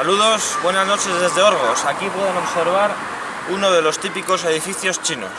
Saludos, buenas noches desde Orgos. Aquí pueden observar uno de los típicos edificios chinos.